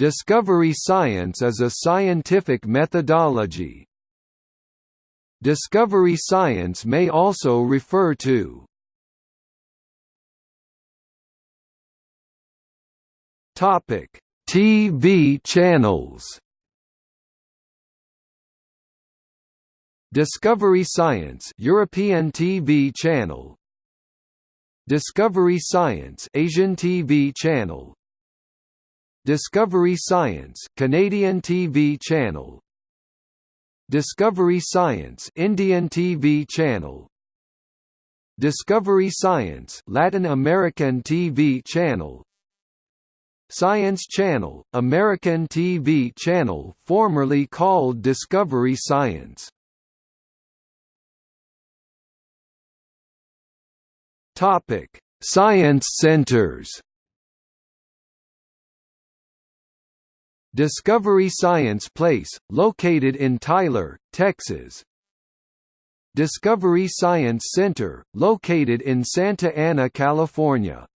Discovery science is a scientific methodology. Discovery science may also refer to Topic: TV channels. Discovery Science European TV channel Discovery Science Asian TV channel Discovery Science Canadian TV channel. Discovery Science Indian TV channel. Discovery Science Latin American TV channel. Science Channel, American TV channel formerly called Discovery Science. Topic: Science centers. Discovery Science Place, located in Tyler, Texas. Discovery Science Center, located in Santa Ana, California.